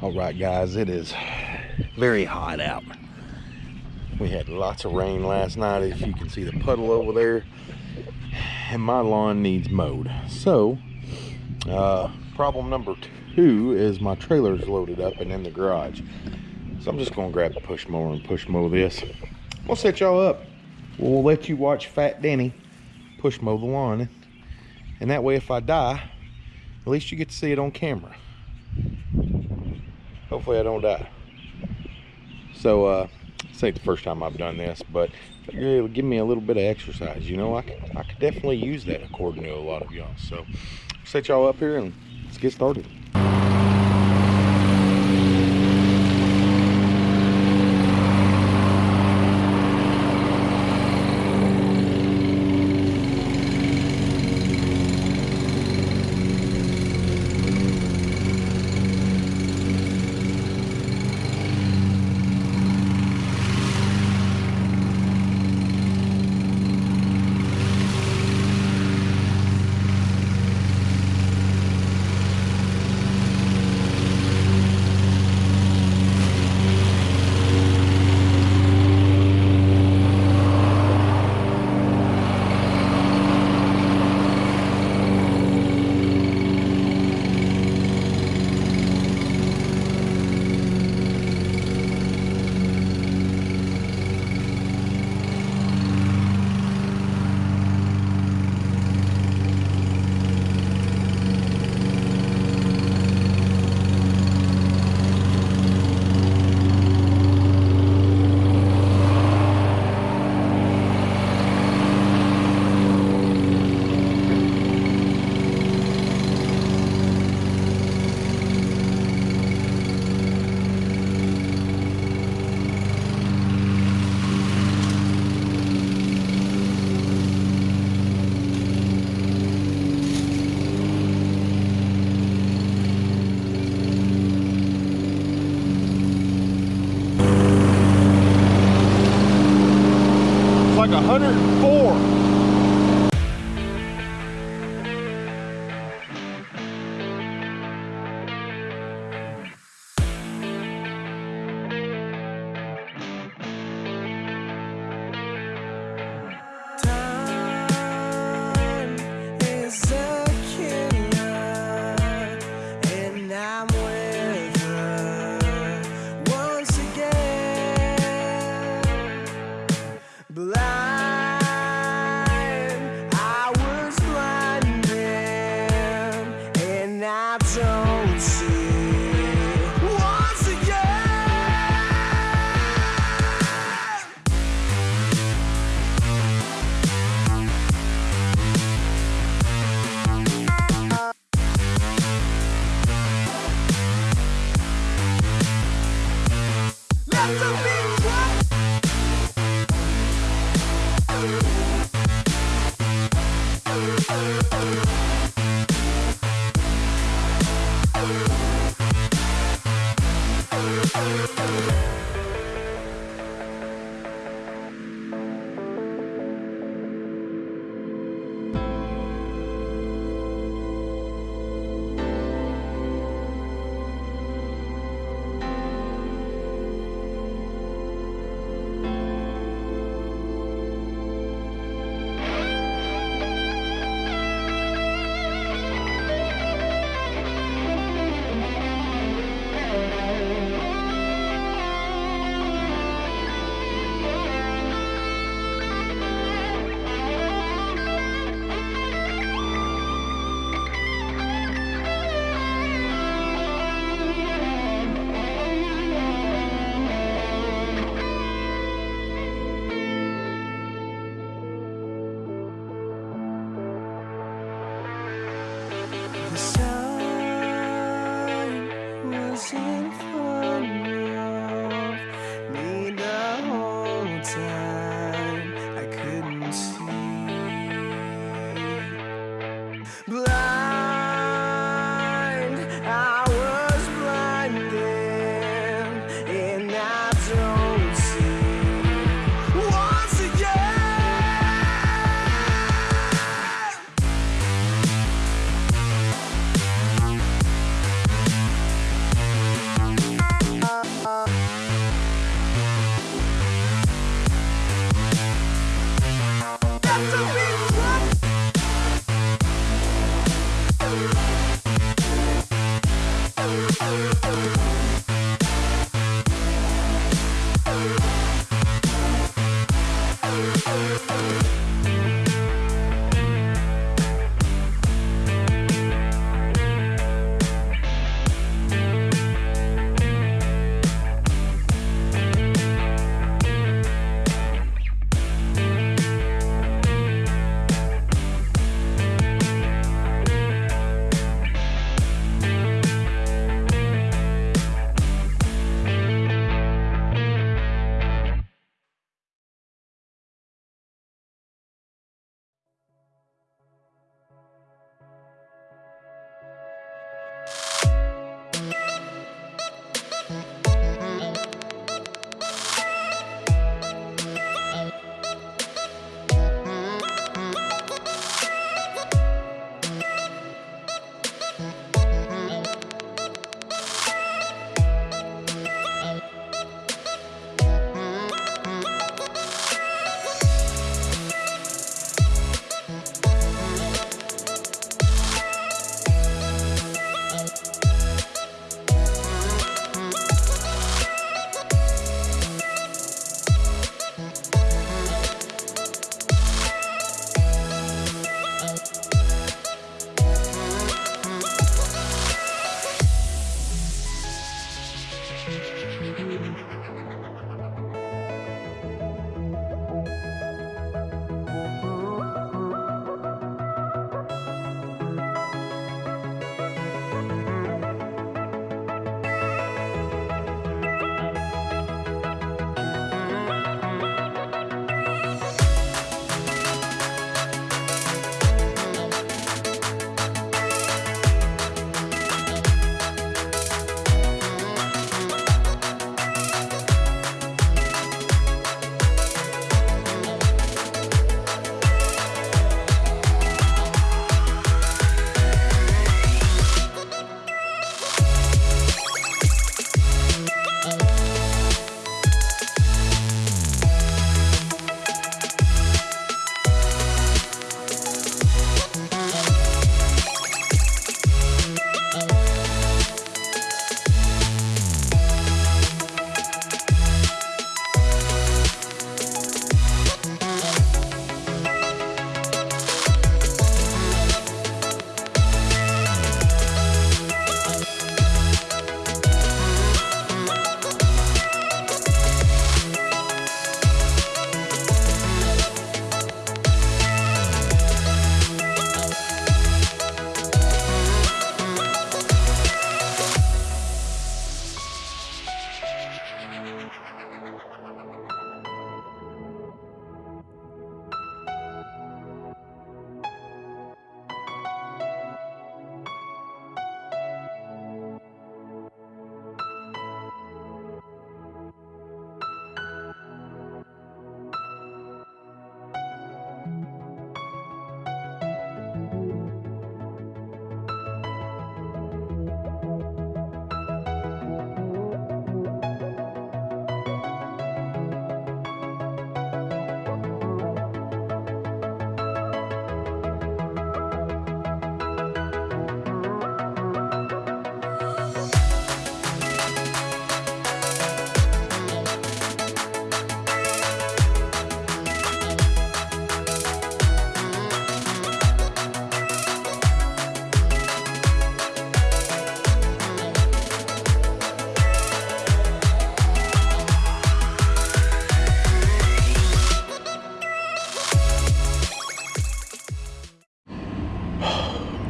All right, guys, it is very hot out. We had lots of rain last night, if you can see the puddle over there. And my lawn needs mowed. So, uh, problem number two is my trailer's loaded up and in the garage. So I'm just gonna grab the push mower and push mow this. We'll set y'all up. We'll let you watch Fat Danny push mow the lawn. And that way, if I die, at least you get to see it on camera. Hopefully I don't die. So, uh, this ain't the first time I've done this, but it'll give me a little bit of exercise. You know, I could, I could definitely use that according to a lot of y'all. So, set y'all up here and let's get started. It's like 104.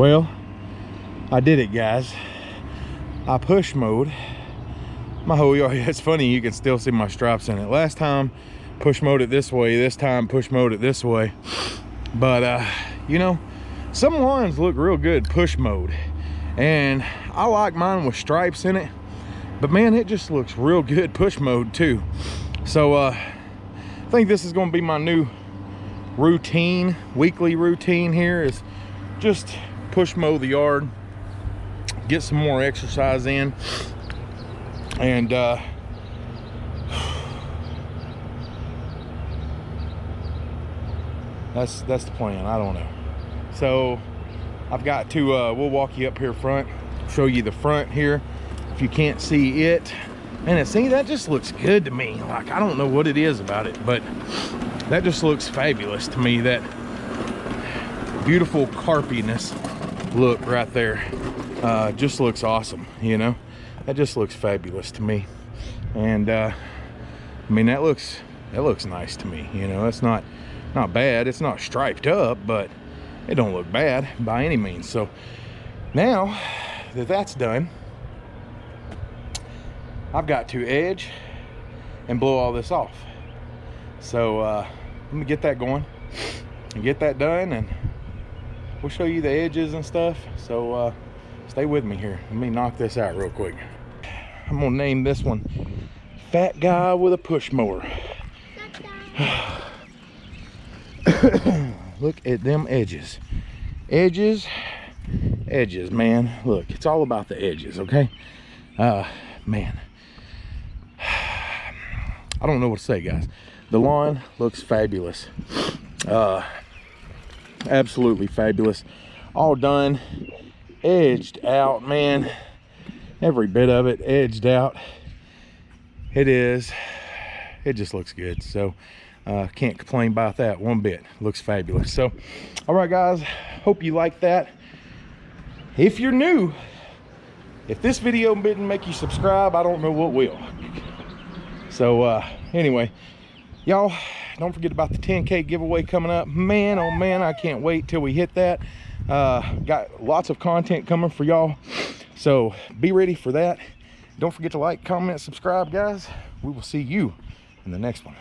Well, I did it, guys. I push mowed my whole yard. It's funny, you can still see my stripes in it. Last time, push mowed it this way. This time, push mowed it this way. But, uh, you know, some lawns look real good push mowed. And I like mine with stripes in it. But man, it just looks real good push mowed too. So, uh, I think this is going to be my new routine, weekly routine here is just push mow the yard, get some more exercise in, and uh, that's that's the plan. I don't know. So I've got to. Uh, we'll walk you up here front, show you the front here. if you can't see it. And see, that just looks good to me. Like, I don't know what it is about it, but that just looks fabulous to me. That beautiful carpiness look right there uh, just looks awesome, you know? That just looks fabulous to me. And, uh, I mean, that looks, that looks nice to me, you know? It's not, not bad. It's not striped up, but it don't look bad by any means. So now that that's done, I've got to edge and blow all this off. So uh, let me get that going and get that done and we'll show you the edges and stuff. So uh, stay with me here. Let me knock this out real quick. I'm gonna name this one Fat Guy with a Push Mower. Look at them edges. Edges, edges, man. Look, it's all about the edges, okay? Uh, man. I don't know what to say, guys. The lawn looks fabulous. Uh, absolutely fabulous. All done, edged out, man. Every bit of it edged out. It is. It just looks good. So, uh, can't complain about that one bit. Looks fabulous. So, all right, guys. Hope you like that. If you're new, if this video didn't make you subscribe, I don't know what will. So, uh, anyway, y'all don't forget about the 10k giveaway coming up. Man oh man i can't wait till we hit that. Uh got lots of content coming for y'all. So be ready for that. Don't forget to like comment subscribe guys. We will see you in the next one